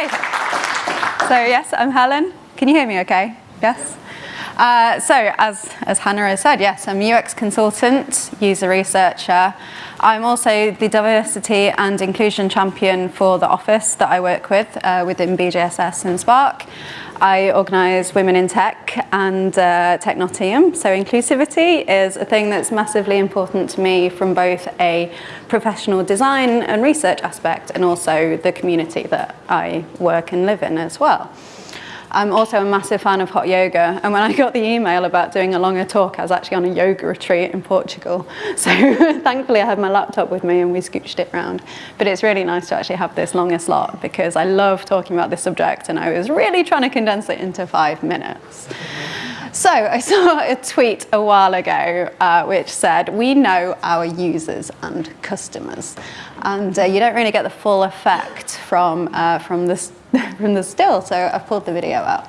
Hi. So yes, I'm Helen. Can you hear me okay? Yes? Uh, so as, as Hannah has said, yes, I'm UX consultant, user researcher. I'm also the diversity and inclusion champion for the office that I work with uh, within BJSS and Spark. I organise Women in Tech and uh, Technottingham. So inclusivity is a thing that's massively important to me from both a professional design and research aspect and also the community that I work and live in as well. I'm also a massive fan of hot yoga and when I got the email about doing a longer talk I was actually on a yoga retreat in Portugal so thankfully I had my laptop with me and we scooched it around but it's really nice to actually have this longer slot because I love talking about this subject and I was really trying to condense it into five minutes. So I saw a tweet a while ago uh, which said, we know our users and customers. And uh, you don't really get the full effect from, uh, from, this, from the still, so I've pulled the video out.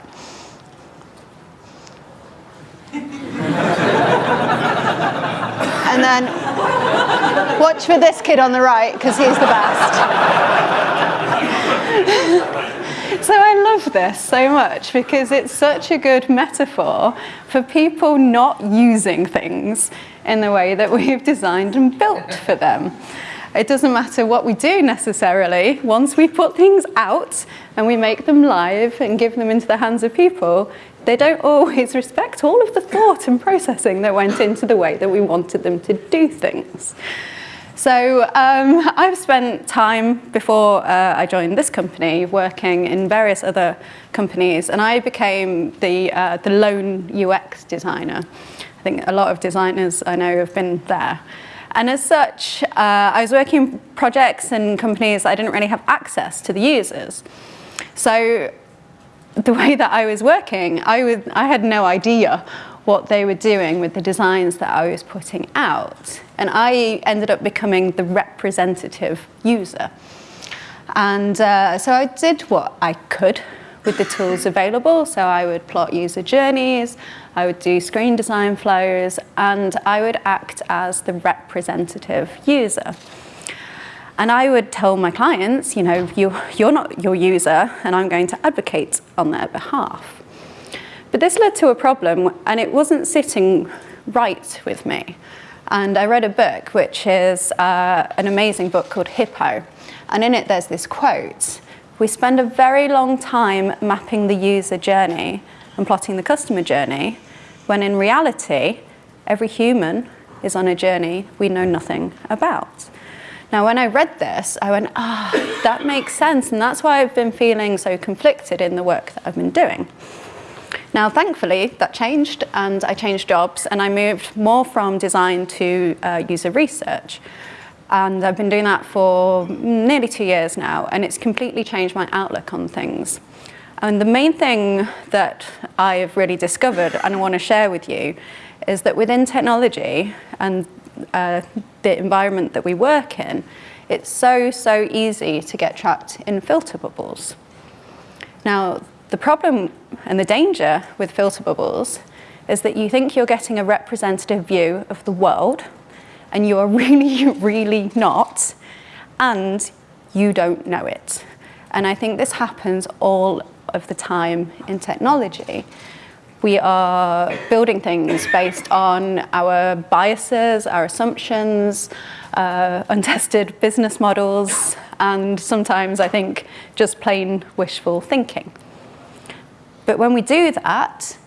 and then watch for this kid on the right, because he's the best. So I love this so much because it's such a good metaphor for people not using things in the way that we've designed and built for them. It doesn't matter what we do necessarily, once we put things out and we make them live and give them into the hands of people, they don't always respect all of the thought and processing that went into the way that we wanted them to do things. So um, I've spent time before uh, I joined this company working in various other companies and I became the, uh, the lone UX designer. I think a lot of designers I know have been there. And as such, uh, I was working projects and companies I didn't really have access to the users. So the way that I was working, I, would, I had no idea what they were doing with the designs that I was putting out. And I ended up becoming the representative user. And uh, so I did what I could with the tools available. So I would plot user journeys, I would do screen design flows, and I would act as the representative user. And I would tell my clients, you know, you, you're not your user, and I'm going to advocate on their behalf. But this led to a problem and it wasn't sitting right with me. And I read a book, which is uh, an amazing book called Hippo. And in it, there's this quote. We spend a very long time mapping the user journey and plotting the customer journey, when in reality, every human is on a journey we know nothing about. Now, when I read this, I went, ah, oh, that makes sense. And that's why I've been feeling so conflicted in the work that I've been doing. Now, thankfully, that changed and I changed jobs and I moved more from design to uh, user research. And I've been doing that for nearly two years now and it's completely changed my outlook on things. And the main thing that I've really discovered and I want to share with you is that within technology and uh, the environment that we work in, it's so, so easy to get trapped in filter bubbles. Now, the problem and the danger with filter bubbles is that you think you're getting a representative view of the world and you are really, really not, and you don't know it. And I think this happens all of the time in technology. We are building things based on our biases, our assumptions, uh, untested business models, and sometimes I think just plain wishful thinking. But when we do that,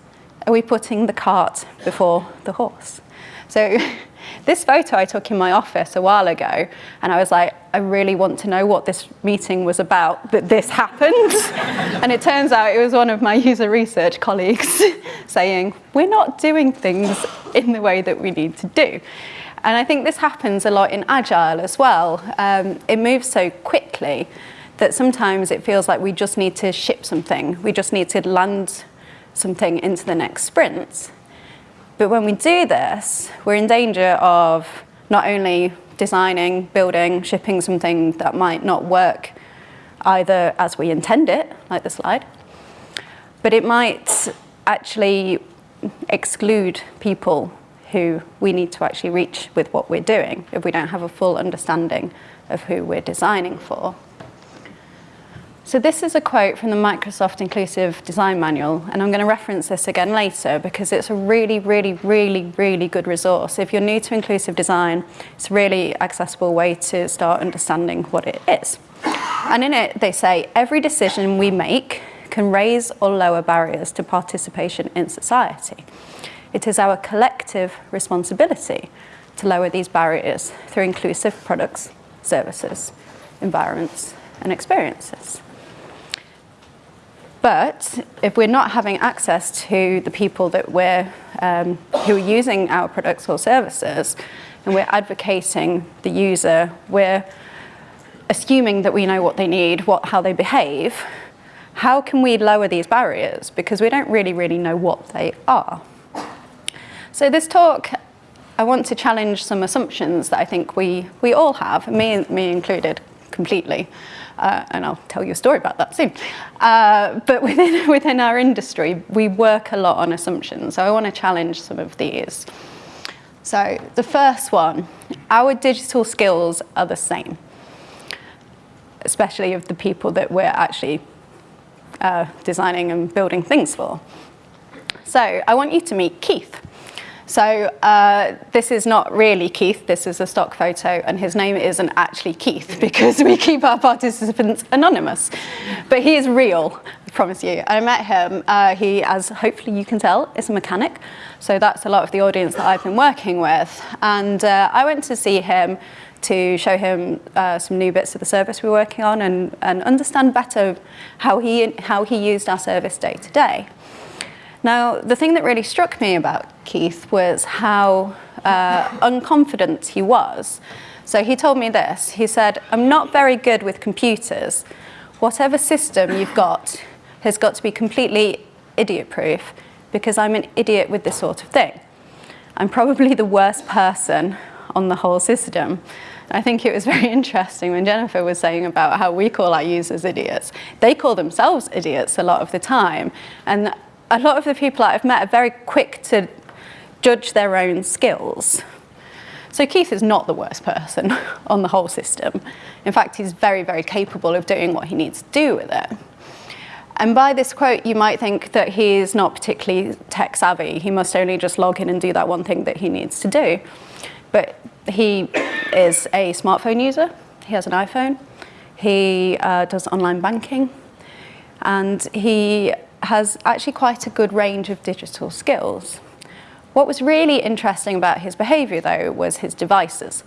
are we putting the cart before the horse? So this photo I took in my office a while ago, and I was like, I really want to know what this meeting was about, that this happened. and it turns out it was one of my user research colleagues saying, we're not doing things in the way that we need to do. And I think this happens a lot in Agile as well. Um, it moves so quickly that sometimes it feels like we just need to ship something. We just need to land something into the next sprint. But when we do this, we're in danger of not only designing, building, shipping something that might not work either as we intend it, like the slide, but it might actually exclude people who we need to actually reach with what we're doing if we don't have a full understanding of who we're designing for. So this is a quote from the Microsoft Inclusive Design Manual, and I'm going to reference this again later because it's a really, really, really, really good resource. If you're new to inclusive design, it's a really accessible way to start understanding what it is. And in it, they say, every decision we make can raise or lower barriers to participation in society. It is our collective responsibility to lower these barriers through inclusive products, services, environments, and experiences. But if we're not having access to the people that we're, um, who are using our products or services, and we're advocating the user, we're assuming that we know what they need, what, how they behave, how can we lower these barriers? Because we don't really, really know what they are. So this talk, I want to challenge some assumptions that I think we, we all have, me, me included, completely uh, and I'll tell you a story about that soon. Uh, but within, within our industry, we work a lot on assumptions, so I want to challenge some of these. So the first one, our digital skills are the same, especially of the people that we're actually uh, designing and building things for. So I want you to meet Keith. So uh, this is not really Keith, this is a stock photo, and his name isn't actually Keith because we keep our participants anonymous. But he is real, I promise you. I met him, uh, he, as hopefully you can tell, is a mechanic. So that's a lot of the audience that I've been working with. And uh, I went to see him to show him uh, some new bits of the service we're working on and, and understand better how he, how he used our service day to day. Now, the thing that really struck me about Keith was how uh, unconfident he was. So he told me this, he said, I'm not very good with computers. Whatever system you've got has got to be completely idiot-proof because I'm an idiot with this sort of thing. I'm probably the worst person on the whole system. I think it was very interesting when Jennifer was saying about how we call our users idiots. They call themselves idiots a lot of the time. And a lot of the people I've met are very quick to judge their own skills. So Keith is not the worst person on the whole system. In fact, he's very, very capable of doing what he needs to do with it. And by this quote, you might think that he is not particularly tech savvy. He must only just log in and do that one thing that he needs to do. But he is a smartphone user. He has an iPhone. He uh, does online banking. And he has actually quite a good range of digital skills. What was really interesting about his behavior though was his devices.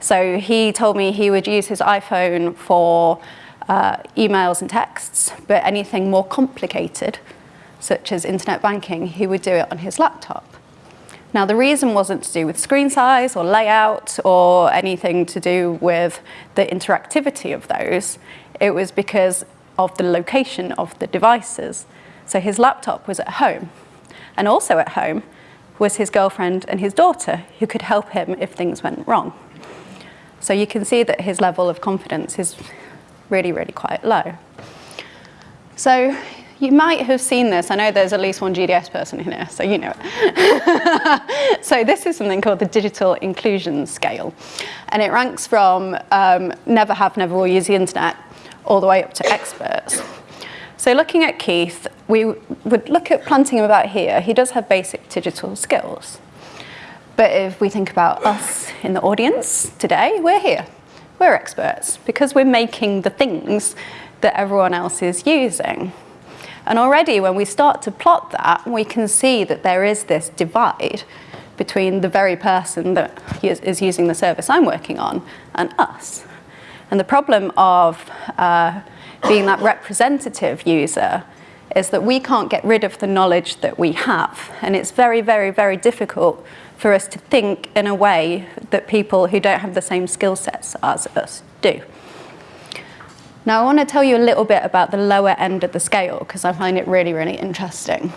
So he told me he would use his iPhone for uh, emails and texts, but anything more complicated, such as internet banking, he would do it on his laptop. Now the reason wasn't to do with screen size or layout or anything to do with the interactivity of those. It was because of the location of the devices. So his laptop was at home. And also at home was his girlfriend and his daughter who could help him if things went wrong. So you can see that his level of confidence is really, really quite low. So you might have seen this. I know there's at least one GDS person in here, so you know it. so this is something called the Digital Inclusion Scale. And it ranks from um, never have, never will use the internet all the way up to experts. So looking at Keith, we would look at planting him about here. He does have basic digital skills. But if we think about us in the audience today, we're here. We're experts because we're making the things that everyone else is using. And already when we start to plot that, we can see that there is this divide between the very person that is using the service I'm working on and us. And the problem of uh, being that representative user is that we can't get rid of the knowledge that we have. And it's very, very, very difficult for us to think in a way that people who don't have the same skill sets as us do. Now I want to tell you a little bit about the lower end of the scale because I find it really, really interesting.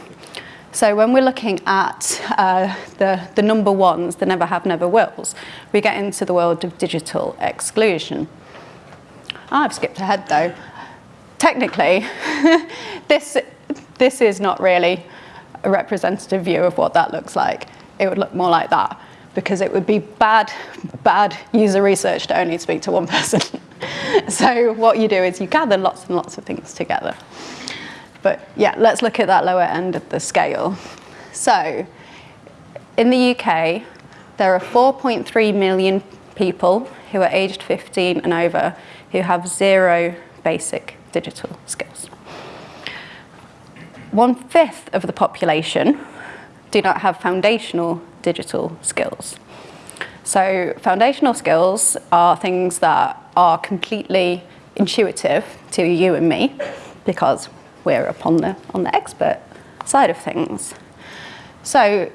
So when we're looking at uh, the, the number ones, the never have, never wills, we get into the world of digital exclusion. I've skipped ahead though technically, this, this is not really a representative view of what that looks like. It would look more like that because it would be bad, bad user research to only speak to one person. so what you do is you gather lots and lots of things together. But yeah, let's look at that lower end of the scale. So in the UK, there are 4.3 million people who are aged 15 and over who have zero basic digital skills. One fifth of the population do not have foundational digital skills. So foundational skills are things that are completely intuitive to you and me because we're upon the, on the expert side of things. So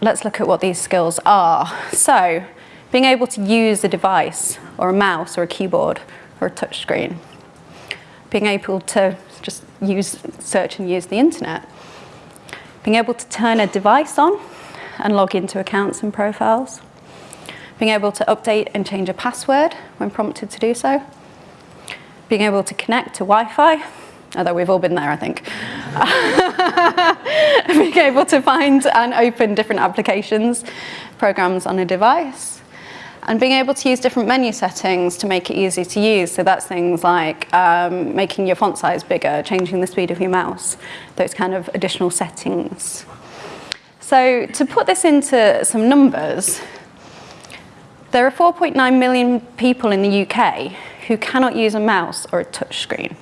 let's look at what these skills are. So being able to use a device or a mouse or a keyboard or a touchscreen. Being able to just use, search and use the internet. Being able to turn a device on and log into accounts and profiles. Being able to update and change a password when prompted to do so. Being able to connect to Wi-Fi, although we've all been there, I think. Being able to find and open different applications, programs on a device and being able to use different menu settings to make it easy to use. So that's things like um, making your font size bigger, changing the speed of your mouse, those kind of additional settings. So to put this into some numbers, there are 4.9 million people in the UK who cannot use a mouse or a touch screen.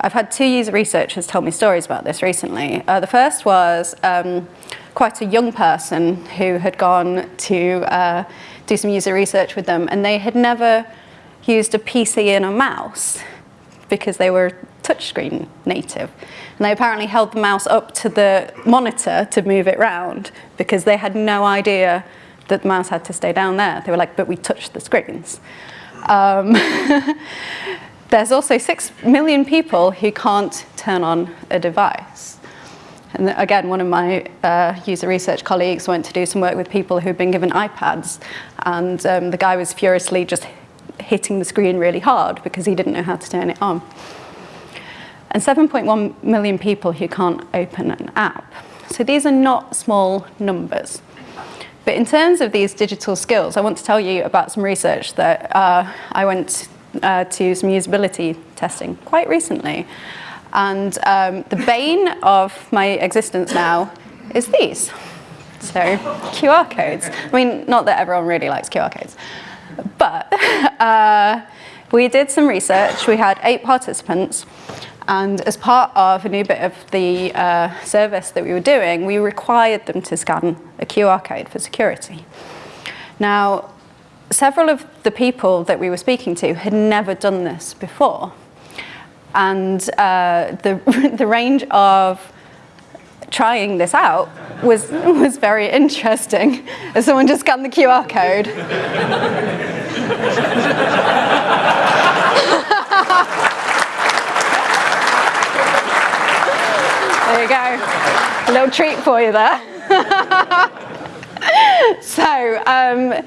I've had two user researchers tell me stories about this recently. Uh, the first was um, quite a young person who had gone to uh, do some user research with them, and they had never used a PC and a mouse because they were touchscreen native. And they apparently held the mouse up to the monitor to move it round because they had no idea that the mouse had to stay down there. They were like, but we touched the screens. Um, there's also six million people who can't turn on a device. And again, one of my uh, user research colleagues went to do some work with people who'd been given iPads, and um, the guy was furiously just hitting the screen really hard because he didn't know how to turn it on. And 7.1 million people who can't open an app. So these are not small numbers. But in terms of these digital skills, I want to tell you about some research that uh, I went uh, to some usability testing quite recently. And um, the bane of my existence now is these. So QR codes. I mean, not that everyone really likes QR codes, but uh, we did some research. We had eight participants. And as part of a new bit of the uh, service that we were doing, we required them to scan a QR code for security. Now, several of the people that we were speaking to had never done this before and uh, the, the range of trying this out was, was very interesting. As someone just scanned the QR code. there you go. A little treat for you there. so, um,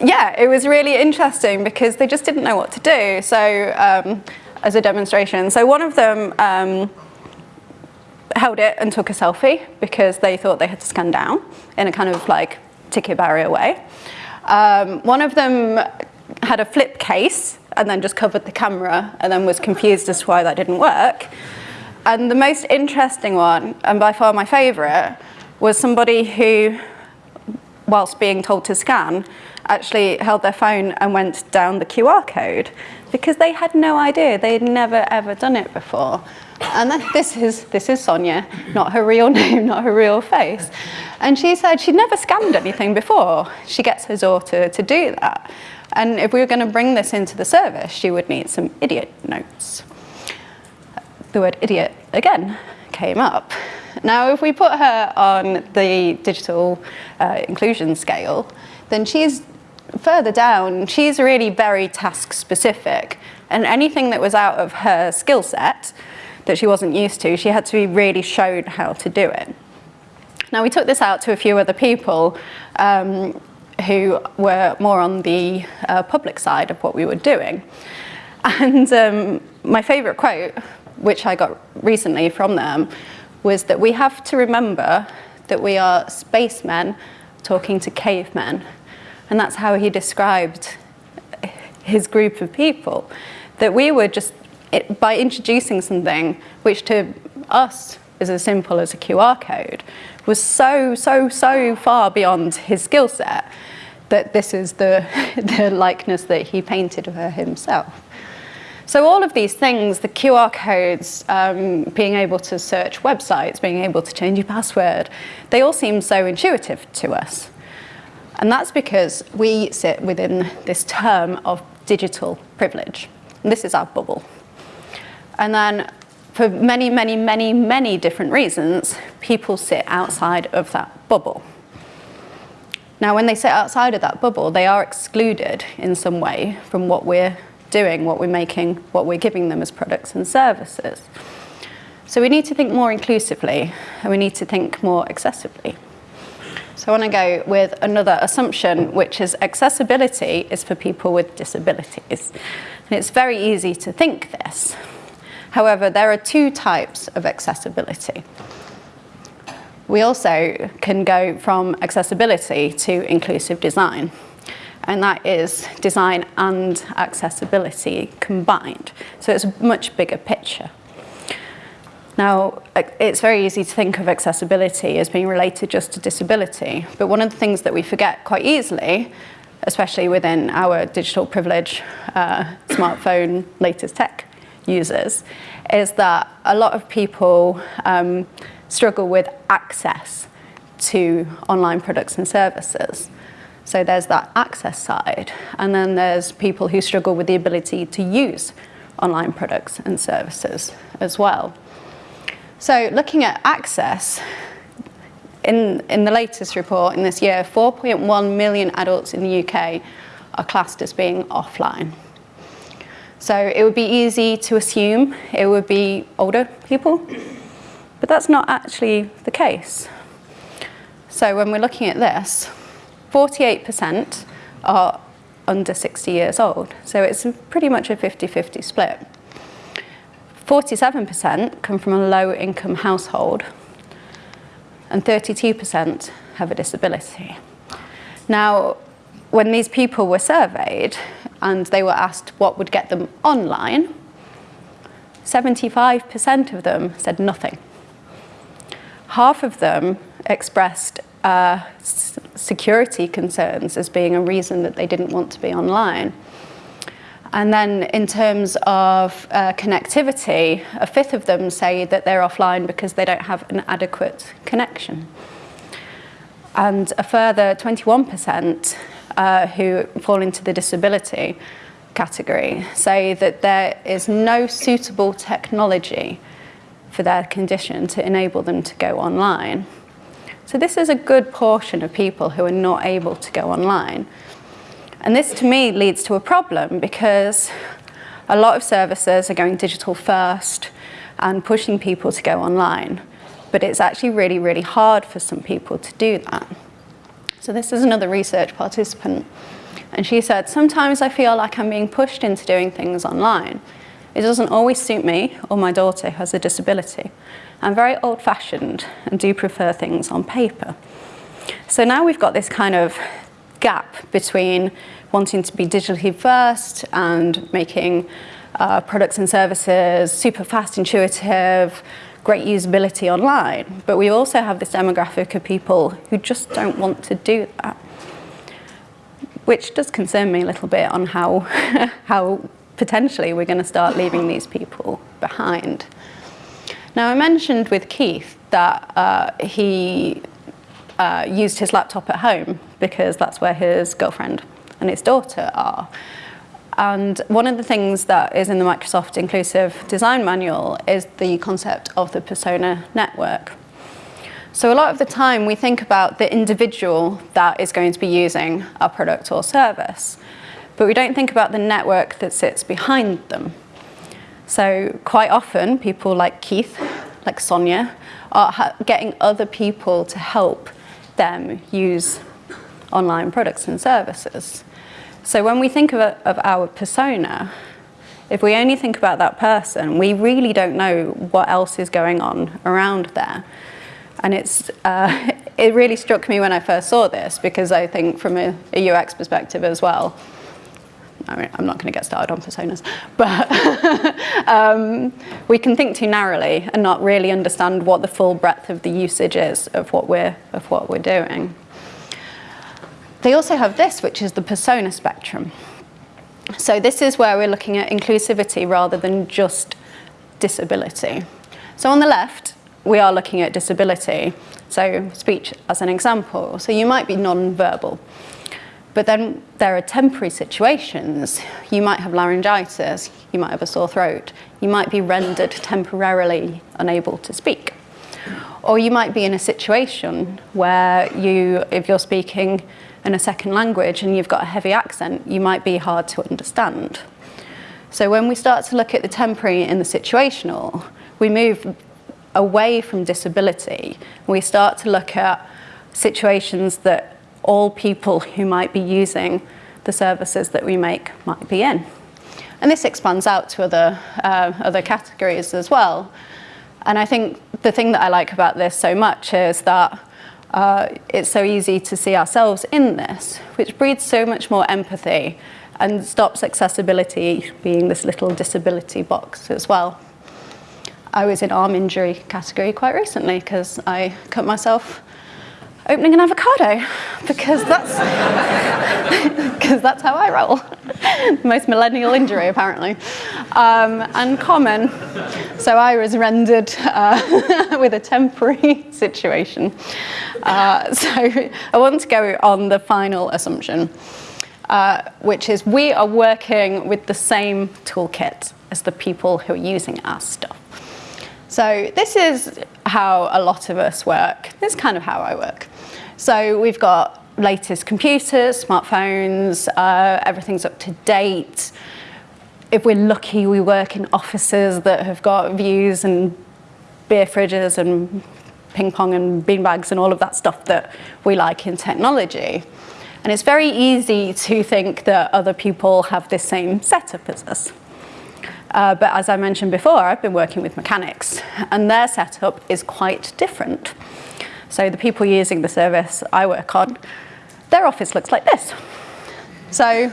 yeah, it was really interesting because they just didn't know what to do. So um, as a demonstration. So one of them um, held it and took a selfie because they thought they had to scan down in a kind of like ticket barrier way. Um, one of them had a flip case and then just covered the camera and then was confused as to why that didn't work. And the most interesting one, and by far my favourite, was somebody who, whilst being told to scan, actually held their phone and went down the QR code because they had no idea. They had never ever done it before. And then, this is this is Sonia, not her real name, not her real face. And she said she'd never scanned anything before. She gets her daughter to do that. And if we were going to bring this into the service, she would need some idiot notes. The word idiot again came up. Now, if we put her on the digital uh, inclusion scale, then she's further down, she's really very task specific. And anything that was out of her skill set that she wasn't used to, she had to be really shown how to do it. Now we took this out to a few other people um, who were more on the uh, public side of what we were doing. And um, my favourite quote, which I got recently from them, was that we have to remember that we are spacemen talking to cavemen. And that's how he described his group of people that we were just, it, by introducing something which to us is as simple as a QR code, was so, so, so far beyond his skill set that this is the, the likeness that he painted of her himself. So all of these things, the QR codes, um, being able to search websites, being able to change your password, they all seem so intuitive to us. And that's because we sit within this term of digital privilege. And this is our bubble. And then for many, many, many, many different reasons, people sit outside of that bubble. Now, when they sit outside of that bubble, they are excluded in some way from what we're doing, what we're making, what we're giving them as products and services. So we need to think more inclusively and we need to think more accessibly. So I want to go with another assumption, which is accessibility is for people with disabilities. And it's very easy to think this. However, there are two types of accessibility. We also can go from accessibility to inclusive design and that is design and accessibility combined. So it's a much bigger picture. Now, it's very easy to think of accessibility as being related just to disability, but one of the things that we forget quite easily, especially within our digital privilege, uh, smartphone, latest tech users, is that a lot of people um, struggle with access to online products and services. So there's that access side. And then there's people who struggle with the ability to use online products and services as well. So looking at access, in, in the latest report in this year, 4.1 million adults in the UK are classed as being offline. So it would be easy to assume it would be older people, but that's not actually the case. So when we're looking at this, 48% are under 60 years old. So it's pretty much a 50-50 split. 47% come from a low income household and 32% have a disability. Now, when these people were surveyed and they were asked what would get them online, 75% of them said nothing. Half of them expressed uh, security concerns as being a reason that they didn't want to be online. And then in terms of uh, connectivity, a fifth of them say that they're offline because they don't have an adequate connection. And a further 21% uh, who fall into the disability category say that there is no suitable technology for their condition to enable them to go online. So this is a good portion of people who are not able to go online. And this to me leads to a problem because a lot of services are going digital first and pushing people to go online. But it's actually really, really hard for some people to do that. So this is another research participant. And she said, sometimes I feel like I'm being pushed into doing things online. It doesn't always suit me or my daughter who has a disability. I'm very old-fashioned and do prefer things on paper. So now we've got this kind of gap between wanting to be digitally first and making uh, products and services super fast, intuitive, great usability online. But we also have this demographic of people who just don't want to do that, which does concern me a little bit on how, how potentially we're going to start leaving these people behind. Now I mentioned with Keith that uh, he uh, used his laptop at home because that's where his girlfriend and his daughter are. And one of the things that is in the Microsoft Inclusive Design Manual is the concept of the persona network. So a lot of the time we think about the individual that is going to be using our product or service, but we don't think about the network that sits behind them. So quite often people like Keith, like Sonia, are getting other people to help them use online products and services. So when we think of, of our persona, if we only think about that person, we really don't know what else is going on around there. And it's, uh, it really struck me when I first saw this because I think from a, a UX perspective as well, I mean, I'm not going to get started on personas, but um, we can think too narrowly and not really understand what the full breadth of the usage is of what we're, of what we're doing. They also have this, which is the persona spectrum. So this is where we're looking at inclusivity rather than just disability. So on the left, we are looking at disability, so speech as an example. So you might be non-verbal, but then there are temporary situations. You might have laryngitis, you might have a sore throat, you might be rendered temporarily unable to speak. Or you might be in a situation where you, if you're speaking in a second language and you've got a heavy accent, you might be hard to understand. So when we start to look at the temporary and the situational, we move away from disability. We start to look at situations that all people who might be using the services that we make might be in. And this expands out to other, uh, other categories as well. And I think the thing that I like about this so much is that uh, it's so easy to see ourselves in this, which breeds so much more empathy and stops accessibility being this little disability box as well. I was in arm injury category quite recently because I cut myself opening an avocado because that's because that's how I roll. Most millennial injury apparently, um, and common. So I was rendered uh, with a temporary situation. Uh, so I want to go on the final assumption, uh, which is we are working with the same toolkit as the people who are using our stuff. So this is how a lot of us work. This is kind of how I work. So we've got latest computers, smartphones, uh, everything's up to date. If we're lucky, we work in offices that have got views and beer fridges and ping pong and beanbags and all of that stuff that we like in technology. And it's very easy to think that other people have the same setup as us. Uh, but as I mentioned before, I've been working with mechanics and their setup is quite different. So the people using the service I work on, their office looks like this. So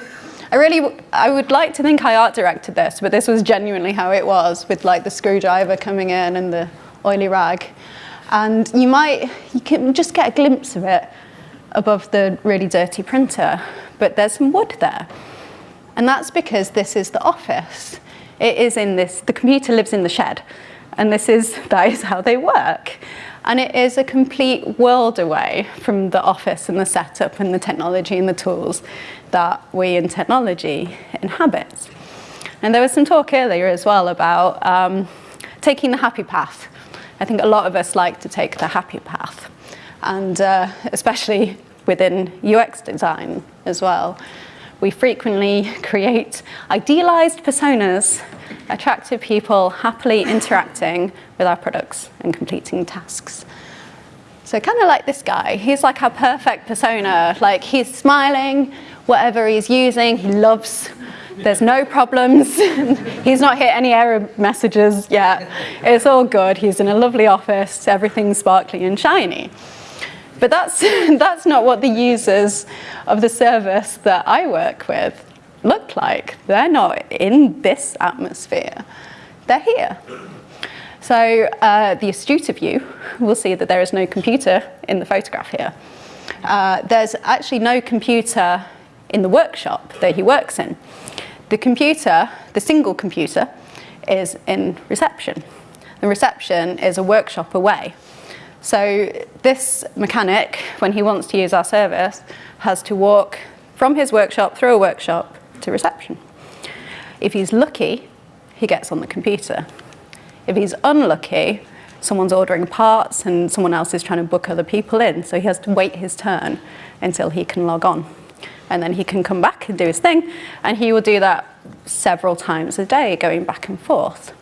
I really, I would like to think I art directed this, but this was genuinely how it was with like the screwdriver coming in and the oily rag. And you might, you can just get a glimpse of it above the really dirty printer, but there's some wood there. And that's because this is the office. It is in this, the computer lives in the shed, and this is, that is how they work. And it is a complete world away from the office and the setup and the technology and the tools that we in technology inhabit. And there was some talk earlier as well about um, taking the happy path. I think a lot of us like to take the happy path, and uh, especially within UX design as well. We frequently create idealized personas, attractive people happily interacting with our products and completing tasks. So kind of like this guy, he's like our perfect persona. Like he's smiling, whatever he's using, he loves. There's no problems. he's not hit any error messages yet. It's all good. He's in a lovely office, everything's sparkly and shiny. But that's, that's not what the users of the service that I work with look like. They're not in this atmosphere. They're here. So uh, the astute of you will see that there is no computer in the photograph here. Uh, there's actually no computer in the workshop that he works in. The computer, the single computer, is in reception. The reception is a workshop away. So this mechanic, when he wants to use our service, has to walk from his workshop through a workshop to reception. If he's lucky, he gets on the computer. If he's unlucky, someone's ordering parts and someone else is trying to book other people in, so he has to wait his turn until he can log on. And then he can come back and do his thing, and he will do that several times a day, going back and forth.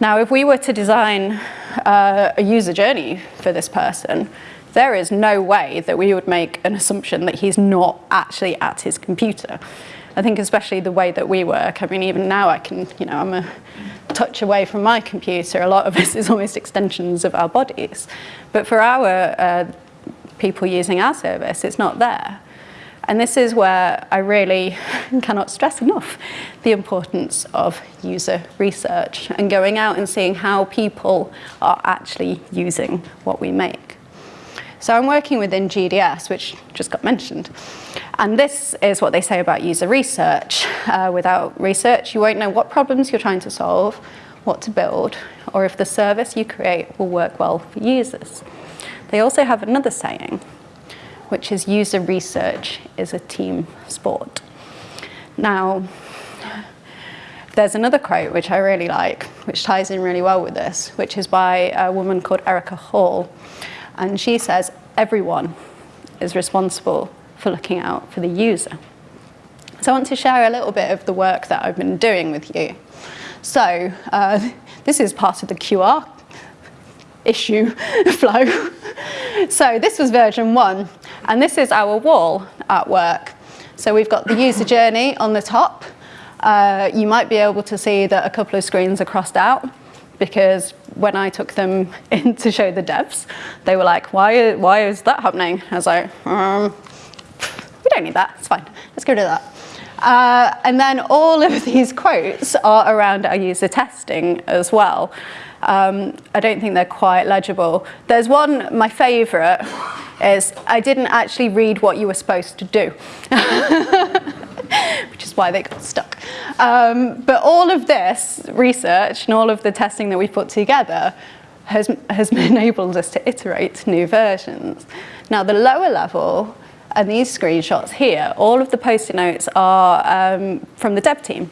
Now, if we were to design uh, a user journey for this person, there is no way that we would make an assumption that he's not actually at his computer. I think especially the way that we work, I mean, even now I can, you know, I'm a touch away from my computer. A lot of us is almost extensions of our bodies. But for our uh, people using our service, it's not there. And this is where I really cannot stress enough the importance of user research and going out and seeing how people are actually using what we make. So I'm working within GDS, which just got mentioned. And this is what they say about user research. Uh, without research, you won't know what problems you're trying to solve, what to build, or if the service you create will work well for users. They also have another saying, which is user research is a team sport. Now, there's another quote which I really like, which ties in really well with this, which is by a woman called Erika Hall. And she says, everyone is responsible for looking out for the user. So I want to share a little bit of the work that I've been doing with you. So uh, this is part of the QR issue flow. so this was version one, and this is our wall at work. So we've got the user journey on the top. Uh, you might be able to see that a couple of screens are crossed out because when I took them in to show the devs, they were like, why, why is that happening? I was like, um, we don't need that, it's fine, let's go to that. Uh, and then all of these quotes are around our user testing as well. Um, I don't think they're quite legible. There's one, my favourite, is I didn't actually read what you were supposed to do. which is why they got stuck. Um, but all of this research and all of the testing that we put together has, has enabled us to iterate new versions. Now the lower level and these screenshots here, all of the post-it notes are um, from the dev team.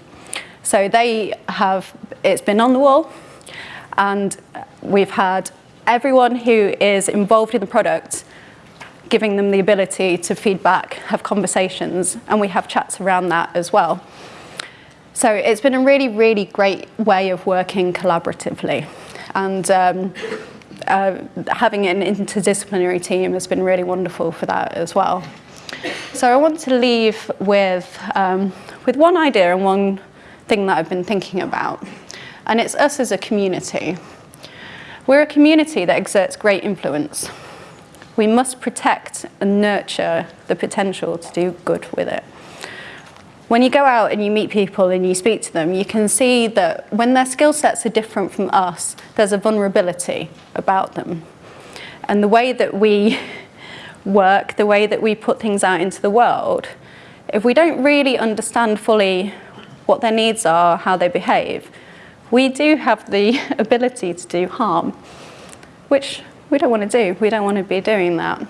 So they have, it's been on the wall and we've had everyone who is involved in the product giving them the ability to feedback, have conversations, and we have chats around that as well. So it's been a really, really great way of working collaboratively. And um, uh, having an interdisciplinary team has been really wonderful for that as well. So I want to leave with, um, with one idea and one thing that I've been thinking about. And it's us as a community. We're a community that exerts great influence. We must protect and nurture the potential to do good with it. When you go out and you meet people and you speak to them, you can see that when their skill sets are different from us, there's a vulnerability about them. And the way that we work, the way that we put things out into the world, if we don't really understand fully what their needs are, how they behave, we do have the ability to do harm, which we don't want to do. We don't want to be doing that.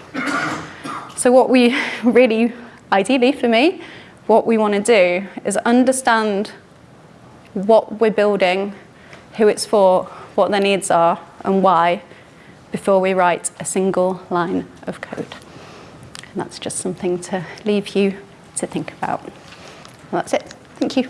So what we really, ideally for me, what we want to do is understand what we're building, who it's for, what their needs are, and why, before we write a single line of code. And that's just something to leave you to think about. Well, that's it. Thank you.